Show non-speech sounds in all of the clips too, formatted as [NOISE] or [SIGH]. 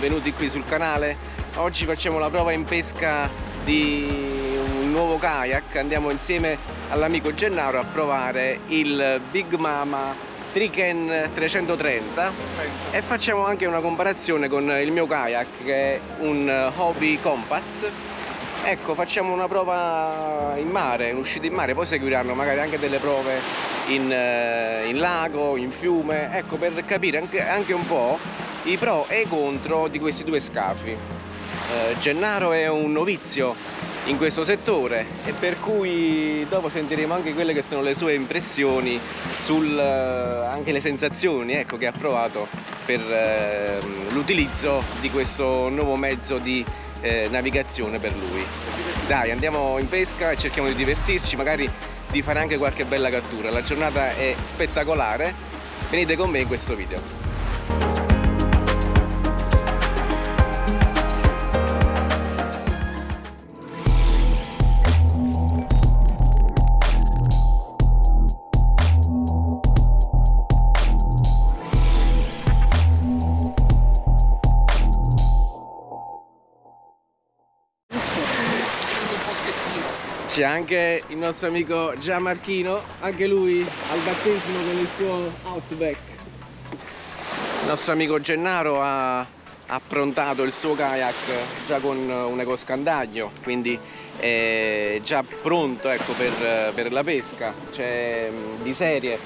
benvenuti qui sul canale. Oggi facciamo la prova in pesca di un nuovo kayak, andiamo insieme all'amico Gennaro a provare il Big Mama Triken 330 e facciamo anche una comparazione con il mio kayak che è un Hobby Compass. Ecco facciamo una prova in mare, un'uscita in mare poi seguiranno magari anche delle prove in, eh, in lago, in fiume. Ecco per capire anche, anche, un po' i pro e i contro di questi due scafi. Eh, Gennaro è un novizio in questo settore e per cui dopo sentiremo anche quelle che sono le sue impressioni sul eh, anche le sensazioni ecco, che ha provato per eh, l'utilizzo di questo nuovo mezzo di eh, navigazione per lui. Dai andiamo in pesca e cerchiamo di divertirci magari di fare anche qualche bella cattura. La giornata è spettacolare. Venite con me in questo video c'è anche il nostro amico Gianmarchino, anche lui al battesimo con il suo Outback. Il nostro amico Gennaro ha approntato il suo kayak già con un ecoscandaglio, quindi è già pronto ecco, per, per la pesca. C'è di serie,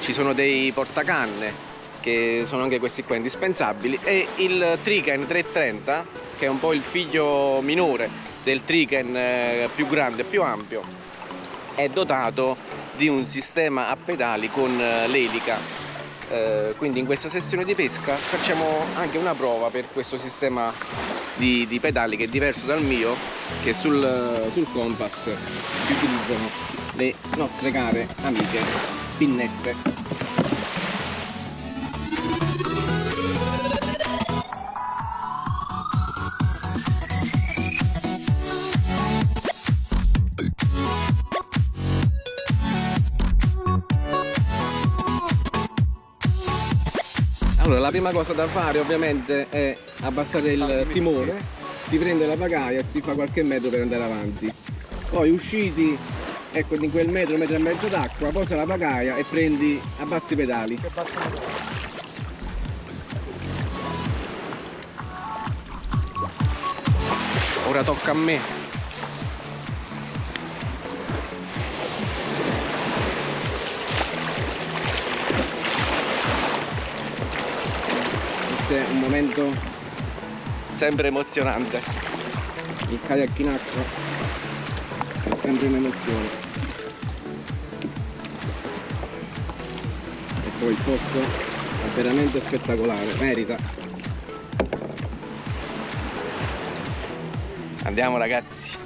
ci sono dei portacanne che sono anche questi qua indispensabili e il Triken 330 che è un po' il figlio minore del Triken eh, più grande più ampio è dotato di un sistema a pedali con eh, l'elica. Eh, quindi in questa sessione di pesca facciamo anche una prova per questo sistema di, di pedali che è diverso dal mio che sul, sul compass utilizzano le nostre care amiche pinnette la prima cosa da fare ovviamente è abbassare il timone, si prende la pagaia e si fa qualche metro per andare avanti. Poi usciti ecco di quel metro, metro e mezzo d'acqua, posa la pagaia e prendi, abbassi i pedali. Ora tocca a me è un momento sempre emozionante. Il kayak in acqua è sempre un'emozione. E poi il posto è veramente spettacolare merita. Andiamo ragazzi.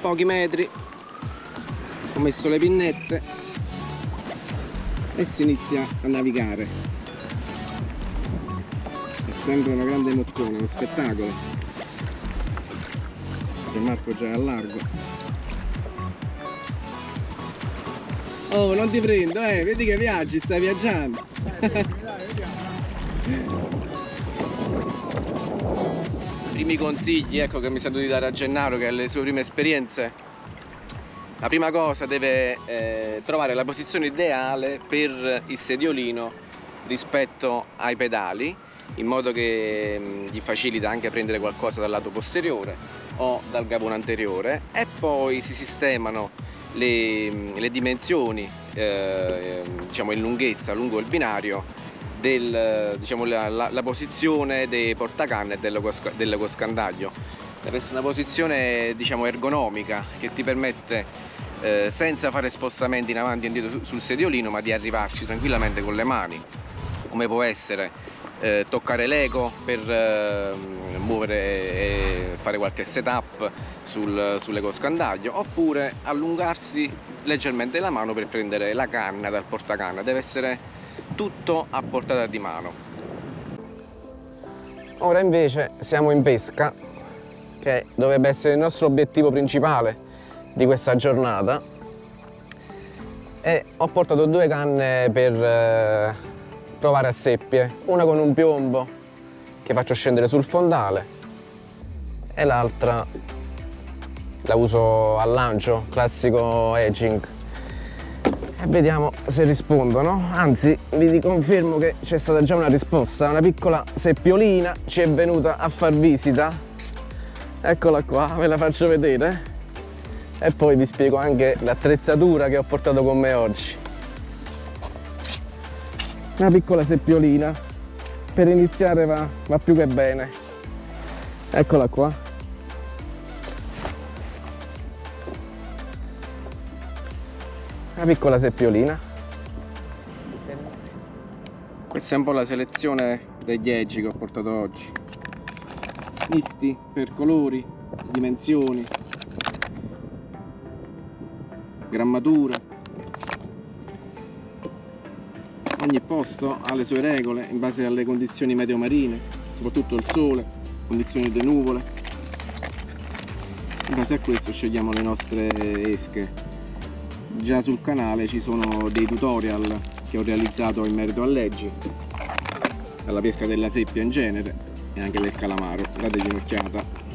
Pochi metri. Ho messo le pinnette e si inizia a navigare. È sempre una grande emozione, uno spettacolo. Che Marco già è a largo. Oh non ti prendo eh vedi che viaggi stai viaggiando. [LAUGHS] Primi consigli ecco che mi sento di dare a Gennaro che ha le sue prime esperienze la prima cosa deve eh, trovare la posizione ideale per il sediolino rispetto ai pedali in modo che mh, mm, gli facilita anche prendere qualcosa dal lato posteriore o dal gavone anteriore. E poi si sistemano le, mm, le dimensioni eh, diciamo in lunghezza lungo il binario del, diciamo, la, la, la, posizione dei portacanne e dell'ecoscandaglio deve essere una posizione diciamo ergonomica che ti permette eh, senza fare spostamenti in avanti e indietro sul sediolino ma di arrivarci tranquillamente con le mani. Come può essere eh, toccare l'eco per eh, muovere e fare qualche setup sul, sull'ecoscandaglio oppure allungarsi leggermente la mano per prendere la canna dal portacanna. Deve essere tutto a portata di mano. Ora invece siamo in pesca che dovrebbe essere il nostro obiettivo principale di questa giornata. E ho portato due canne per eh, provare a seppie. Una con un piombo che faccio scendere sul fondale e l'altra la uso al lancio, classico edging. E vediamo se rispondono. Anzi vi confermo che c'è stata già una risposta. Una piccola seppiolina ci è venuta a far visita eccola qua, ve la faccio vedere. E poi vi spiego anche l'attrezzatura che ho portato con me oggi. Una piccola seppiolina. Per iniziare va, va più che bene. Eccola qua. Una piccola seppiolina. Questa è un po' la selezione degli eggi che ho portato oggi misti per colori dimensioni grammatura. Ogni posto ha le sue regole in base alle condizioni meteo marine soprattutto il sole condizioni di nuvole. In base a questo scegliamo le nostre esche. Già sul canale ci sono dei tutorial che ho realizzato in merito a leggi alla pesca della seppia in genere e anche del calamaro. Dategli un'occhiata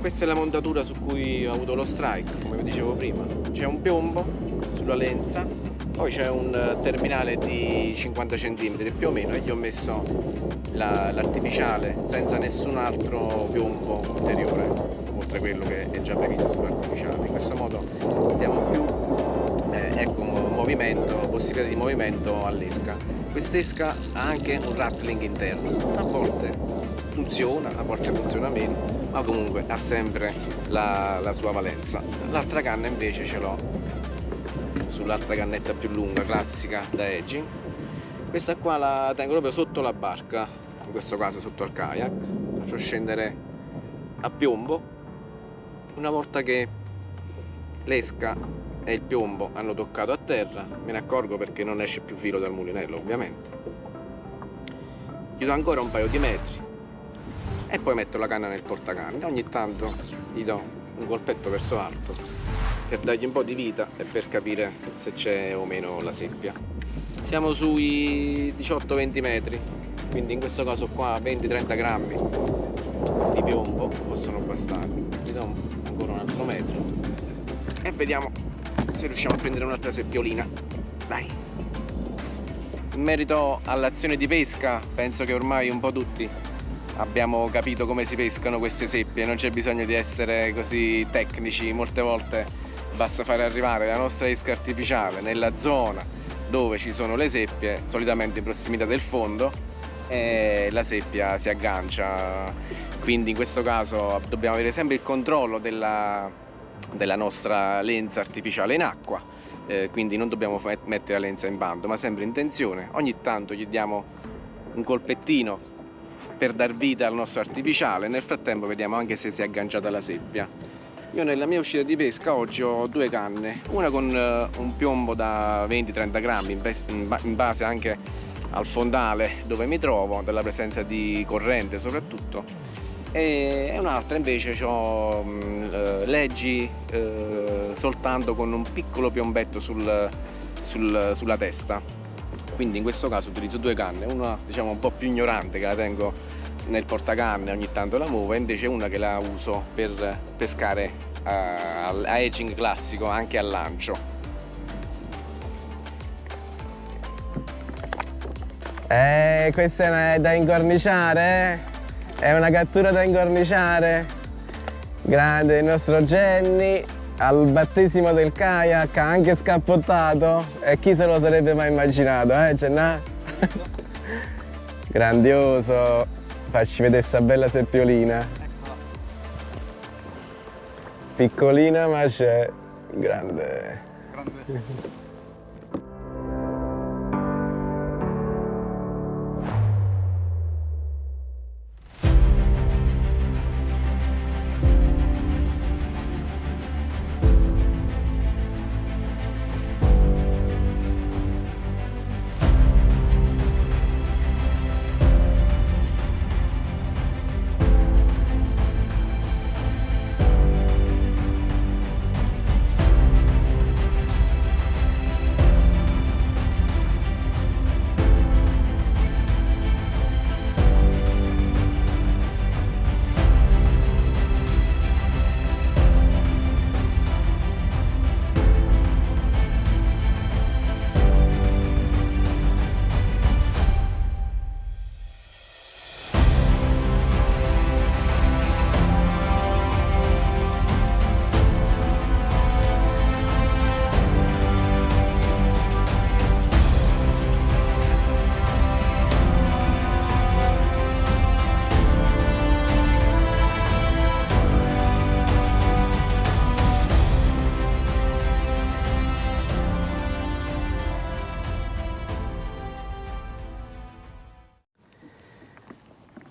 questa è la montatura su cui ho avuto lo strike come vi dicevo prima. C'è un piombo sulla lenza poi c'è un terminale di 50 cm più o meno e gli ho messo l'artificiale la, senza nessun altro piombo ulteriore oltre quello che è già previsto sull'artificiale. In questo modo abbiamo più eh, ecco, movimento, possibilità di movimento all'esca quest'esca ha anche un rattling interno. A volte funziona, a volte funziona meno ma comunque ha sempre la, la sua valenza. L'altra canna invece ce l'ho sull'altra cannetta più lunga classica da edging questa qua la tengo proprio sotto la barca in questo caso sotto al kayak. Faccio scendere a piombo. Una volta che l'esca e il piombo hanno toccato a terra. Me ne accorgo perché non esce più filo dal mulinello ovviamente. Gli do ancora un paio di metri. E poi metto la canna nel portacanne ogni tanto gli do un colpetto verso l'alto per dargli un po' di vita e per capire se c'è o meno la seppia. Siamo sui 18-20 metri quindi in questo caso qua 20-30 grammi di piombo possono bastare. Gli do ancora un altro metro e vediamo se riusciamo a prendere un'altra seppiolina. Dai. In merito all'azione di pesca penso che ormai un po' tutti abbiamo capito come si pescano queste seppie. Non c'è bisogno di essere così tecnici. Molte volte basta fare arrivare la nostra esca artificiale nella zona dove ci sono le seppie solitamente in prossimità del fondo e la seppia si aggancia. Quindi in questo caso dobbiamo avere sempre il controllo della, della nostra lenza artificiale in acqua eh, quindi non dobbiamo mettere la lenza in bando ma sempre in tensione. Ogni tanto gli diamo un colpettino per dar vita al nostro artificiale nel frattempo vediamo anche se si è agganciata la seppia. Io nella mia uscita di pesca oggi ho due canne una con uh, un piombo da 20-30 grammi in base anche al fondale dove mi trovo della presenza di corrente soprattutto e un'altra invece ho uh, leggi uh, soltanto con un piccolo piombetto sul, sul, sulla testa quindi in questo caso utilizzo due canne una diciamo un po' più ignorante che la tengo nel portacanne ogni tanto la muovo e invece una che la uso per pescare a, a edging classico anche al lancio eh questa è da incorniciare eh? È una cattura da incorniciare grande il nostro Jenny al battesimo del kayak ha anche scappottato e chi se lo sarebbe mai immaginato, eh Gennà? [LAUGHS] Grandioso! Facci vedere questa bella seppiolina. Piccolina ma c'è grande. grande.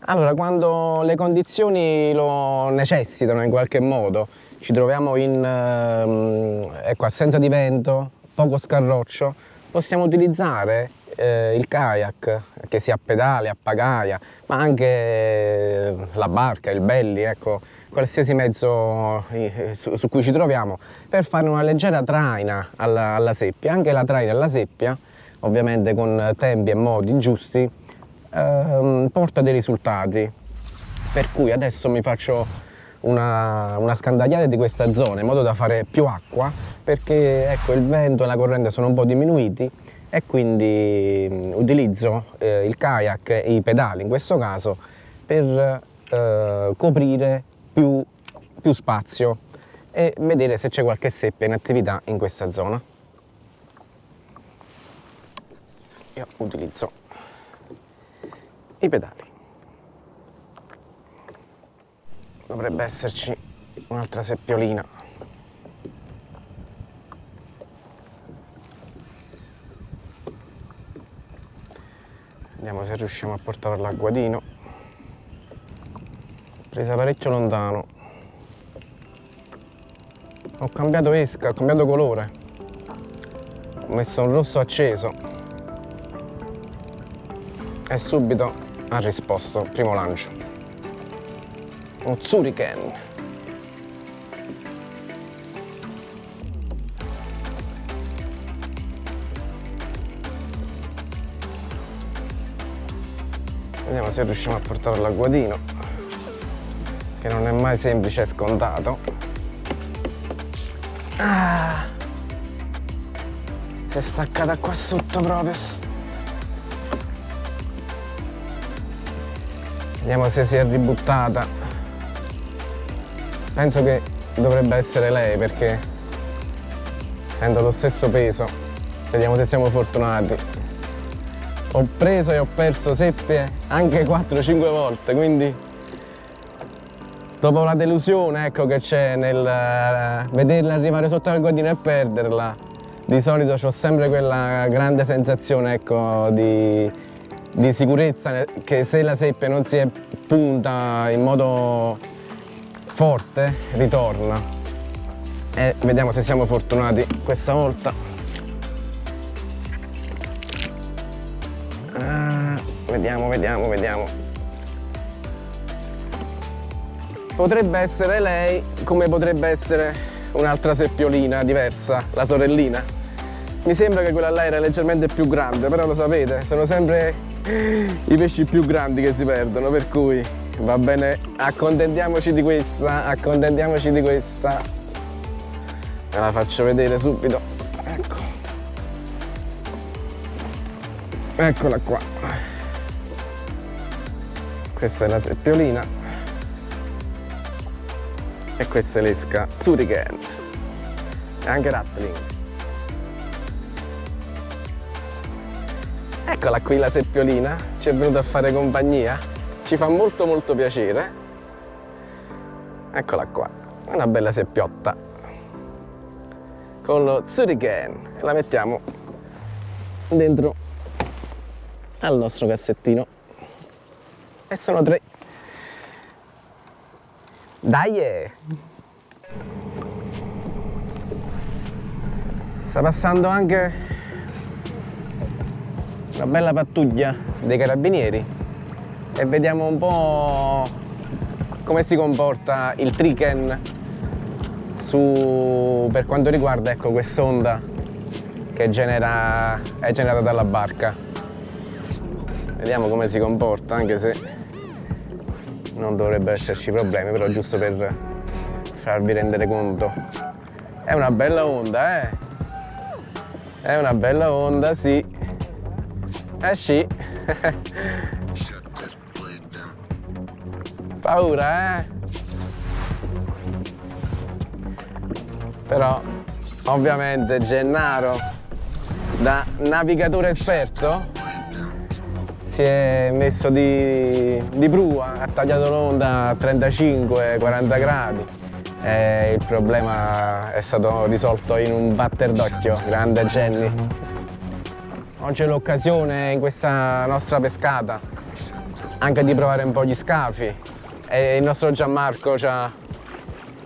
Allora, quando le condizioni lo necessitano in qualche modo, ci troviamo in eh, ecco, assenza di vento, poco scarroccio, possiamo utilizzare eh, il kayak, che sia a pedale, a pagaia, ma anche eh, la barca, il belly, ecco, qualsiasi mezzo eh, su, su, cui ci troviamo, per fare una leggera traina alla, alla seppia. Anche la traina alla seppia, ovviamente con tempi e modi giusti, ehm, porta dei risultati. Per cui adesso mi faccio una, una, scandagliata di questa zona in modo da fare più acqua perché ecco, il vento e la corrente sono un po' diminuiti e quindi mm, utilizzo eh, il kayak e i pedali in questo caso per eh, coprire più, più spazio e vedere se c'è qualche seppia in attività in questa zona. Io utilizzo i pedali. Dovrebbe esserci un'altra seppiolina. Vediamo se riusciamo a portare all'acquadino. Presa parecchio lontano. Ho cambiato esca, ho cambiato colore. Ho messo un rosso acceso. E subito ha risposto, primo lancio. Un Zuriken. Vediamo se riusciamo a portarlo all'agguadino, che non è mai semplice e scontato. Ah, si è staccata qua sotto proprio. Vediamo se si è ributtata. Penso che dovrebbe essere lei perché sento lo stesso peso. Vediamo se siamo fortunati ho preso e ho perso seppie anche 4-5 volte quindi dopo la delusione ecco, che c'è nel uh, vederla arrivare sotto al godino e perderla di solito ho sempre quella grande sensazione ecco, di, di sicurezza che se la seppia non si è punta in modo forte ritorna e vediamo se siamo fortunati questa volta Vediamo, vediamo, vediamo. Potrebbe essere lei come potrebbe essere un'altra seppiolina diversa, la sorellina. Mi sembra che quella là era leggermente più grande, però lo sapete, sono sempre i pesci più grandi che si perdono, per cui va bene, accontentiamoci di questa, accontentiamoci di questa. Ve la faccio vedere subito. Ecco. Eccola qua questa è la seppiolina e questa è l'esca Zurigen e anche Rattling eccola qui la seppiolina ci è venuta a fare compagnia ci fa molto molto piacere eccola qua una bella seppiotta con lo Zurigen la mettiamo dentro al nostro cassettino e sono tre. Dai! Eh. Sta passando anche una bella pattuglia dei carabinieri e vediamo un po' come si comporta il triken su, per quanto riguarda ecco, quest'onda che genera, è generata dalla barca. Vediamo come si comporta anche se non dovrebbe esserci problemi, però giusto per farvi rendere conto. È una bella onda, eh? È una bella onda, sì. Eh sì. Paura, eh? Però, ovviamente, Gennaro, da navigatore esperto, si è messo di, di prua, ha tagliato l'onda a 35-40 gradi e il problema è stato risolto in un batter d'occhio, grande Jenny. Oggi è l'occasione in questa nostra pescata anche di provare un po' gli scafi e il nostro Gianmarco ha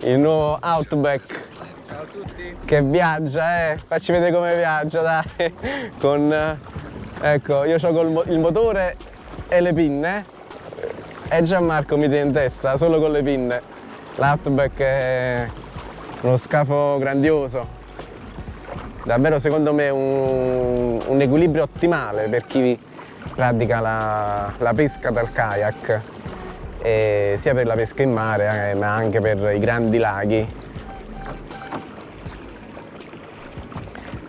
il nuovo Outback Ciao a tutti. che viaggia, eh. Facci vedere come viaggia, dai. Con, eh, ecco, io ho il motore e le pinne e Gianmarco mi tiene in testa solo con le pinne. L'Outback è uno scafo grandioso. Davvero secondo me un, un equilibrio ottimale per chi pratica la, la pesca dal kayak, e sia per la pesca in mare eh, ma anche per i grandi laghi.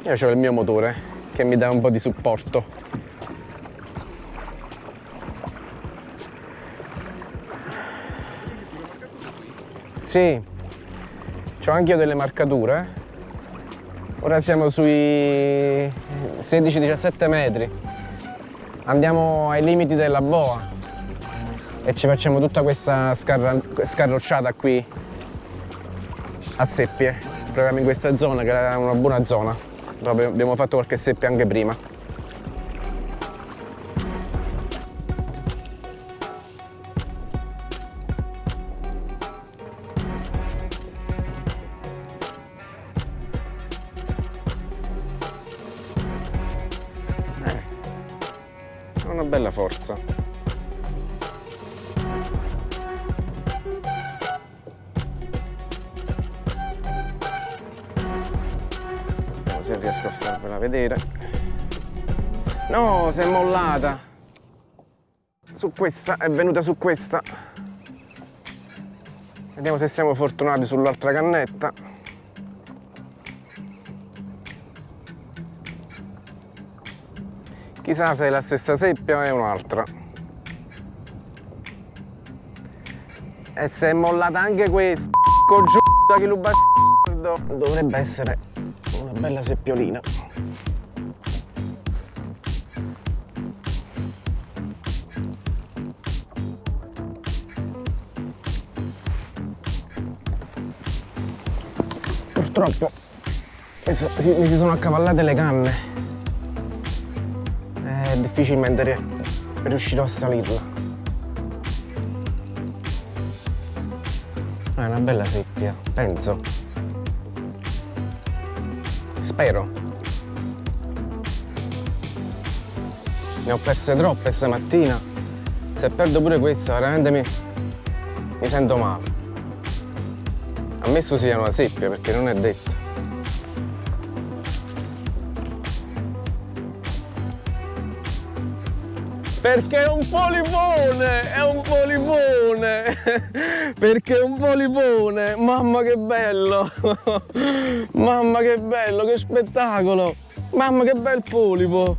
Io ho il mio motore che mi dà un po' di supporto. Sì, ho anche io delle marcature. Ora siamo sui 16-17 metri. Andiamo ai limiti della boa e ci facciamo tutta questa scarrocciata qui a seppie. Proviamo in questa zona che è una buona zona. Abbiamo fatto qualche seppia anche prima. Vedere. No, si è mollata. Su questa, è venuta su questa. Vediamo se siamo fortunati sull'altra cannetta. Chissà se è la stessa seppia o è un'altra. E se è mollata anche questa, giù che lo bastardo. Dovrebbe essere una bella seppiolina. Purtroppo mi si sono accavallate le canne difficilmente riuscirò a salirla. È una bella seppia, penso. Spero. Ne ho perse troppe stamattina. Se perdo pure questa, veramente mi, mi sento male. Ammesso sia una seppia, perché non è detto. Perché è un polipone, è un polipone, [LAUGHS] perché è un polipone, mamma che bello, [LAUGHS] mamma che bello, che spettacolo, mamma che bel polipo,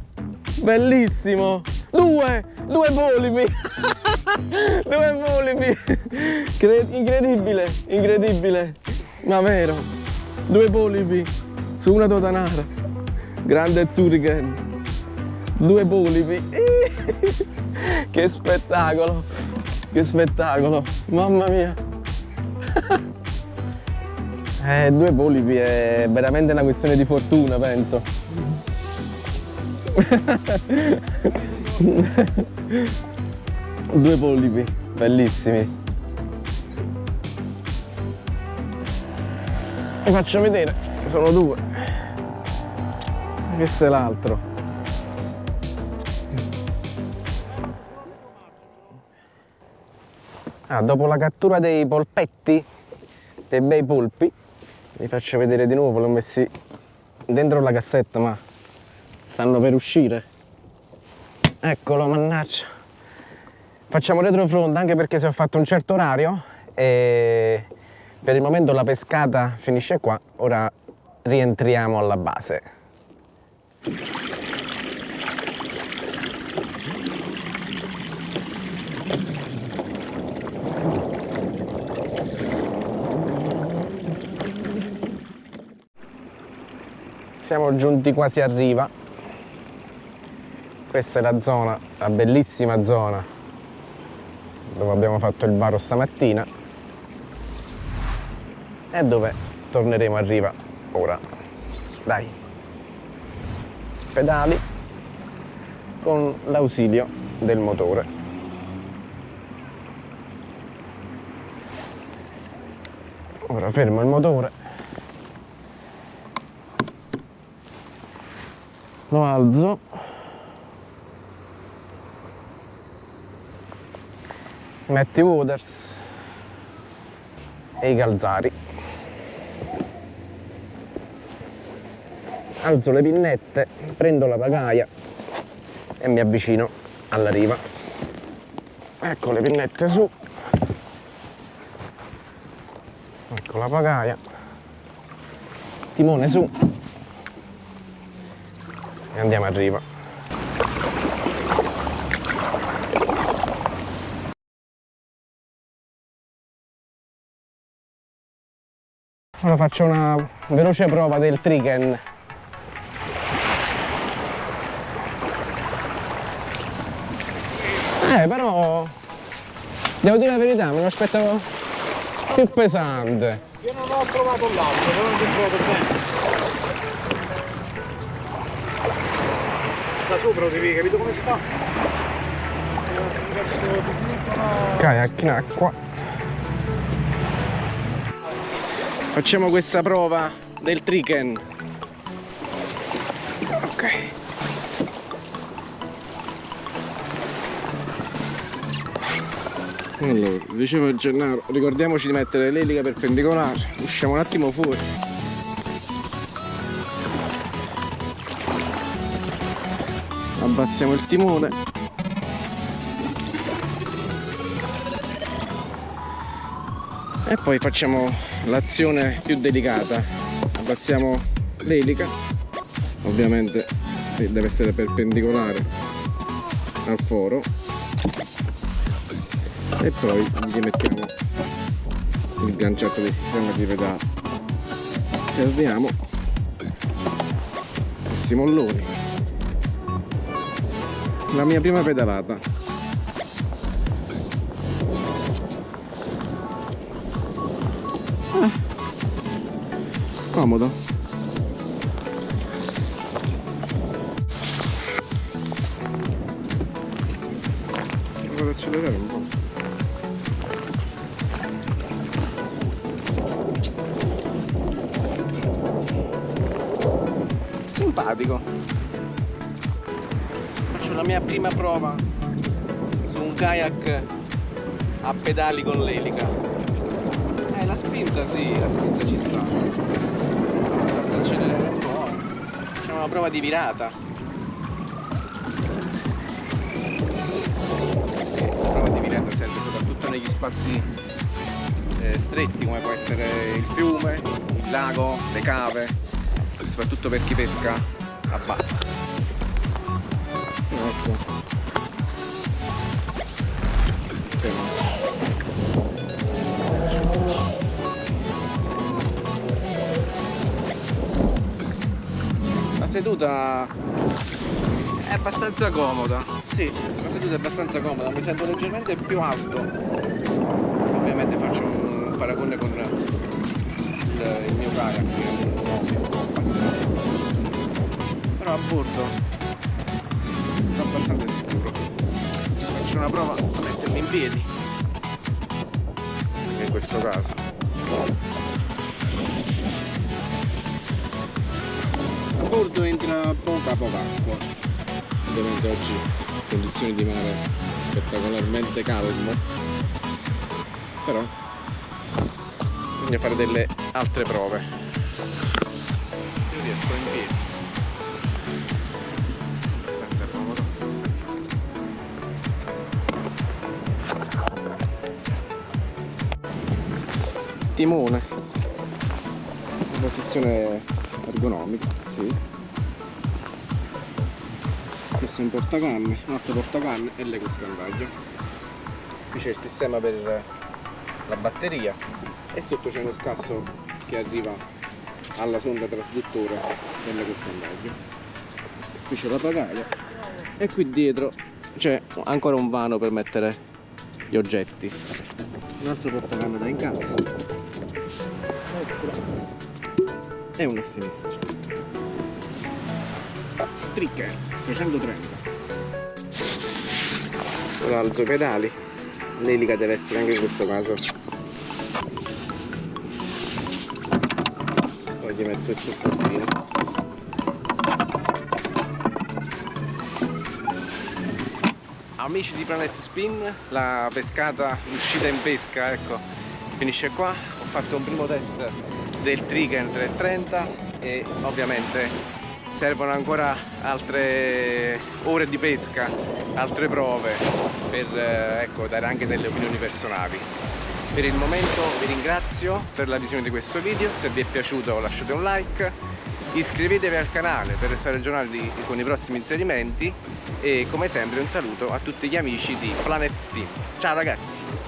bellissimo, due, due polipi, [LAUGHS] [LAUGHS] due polipi, incredibile, incredibile, ma vero, due polipi su una totanara, grande Zurichen due polipi [LAUGHS] che spettacolo. Che spettacolo. Mamma mia. [LAUGHS] Eh, due polipi è veramente una questione di fortuna penso due polipi bellissimi vi faccio vedere sono due questo è l'altro Ah, dopo la cattura dei polpetti, dei bei polpi, vi faccio vedere di nuovo, li ho messi dentro la cassetta ma stanno per uscire. Eccolo, mannaggia. Facciamo retrofront anche perché si è fatto un certo orario e per il momento la pescata finisce qua, ora rientriamo alla base. siamo giunti quasi a riva questa è la zona, la bellissima zona dove abbiamo fatto il varo stamattina e dove torneremo a riva ora. Dai! Pedali con l'ausilio del motore. Ora fermo il motore. Lo alzo metti waters e i calzari. Alzo le pinnette prendo la pagaia e mi avvicino alla riva. Ecco le pinnette su. Ecco la pagaia. Timone su. E andiamo a riva ora faccio una veloce prova del triken eh però devo dire la verità me lo aspettavo più pesante. Io non ho provato l'altro però non ho trovato bene da sopra devi capito come si fa? Kayak in acqua facciamo questa prova del triken ok. Allora dicevo Gennaro ricordiamoci di mettere l'elica perpendicolare usciamo un attimo fuori. Abbassiamo il timone e poi facciamo l'azione più delicata. Abbassiamo l'elica. Ovviamente deve essere perpendicolare al foro. E poi gli mettiamo il ganciato del sistema di pedale serviamo questi molloni la mia prima pedalata comodo. Vado ad accelerare un po' simpatico. Faccio la mia prima prova su un kayak a pedali con l'elica spinta sì la spinta ci sta. Accelerare un po' facciamo una prova di virata. La prova di virata serve soprattutto negli spazi eh, stretti come può essere il fiume, il lago, le cave soprattutto per chi pesca a basso ecco seduta è abbastanza comoda. Sì, la seduta è abbastanza comoda mi sento leggermente più alto. Ovviamente faccio un paragone con il, il mio kayak che è un nuovo però a bordo è abbastanza sicuro. Faccio una prova a mettermi in piedi. In questo caso bordo entra poca poca acqua. Ovviamente oggi condizioni di mare spettacolarmente calmo. Però bisogna fare delle altre prove. Io riesco in piedi. Abbastanza comodo. Timone. Posizione ergonomica, sì. Questo è un portacanne, un altro portacanne e l'eco scandaggio. Qui c'è il sistema per la batteria e sotto c'è uno scasso che arriva alla sonda trasduttore dell'eco scandaggio. Qui c'è la pagaia e qui dietro c'è ancora un vano per mettere gli oggetti. Un altro portacanne da incasso. E una a sinistra tricche 330 ora alzo i pedali. L'elica deve essere anche in questo caso. Poi gli metto il supportino amici di Planet Spin la pescata l'uscita in pesca ecco finisce qua. Ho fatto un primo test del Trigen 330 e ovviamente servono ancora altre ore di pesca altre prove per eh, ecco, dare anche delle opinioni personali. Per il momento vi ringrazio per la visione di questo video. Se vi è piaciuto lasciate un like. Iscrivetevi al canale per restare aggiornati con i prossimi inserimenti. E come sempre un saluto a tutti gli amici di Planet Spin. Ciao ragazzi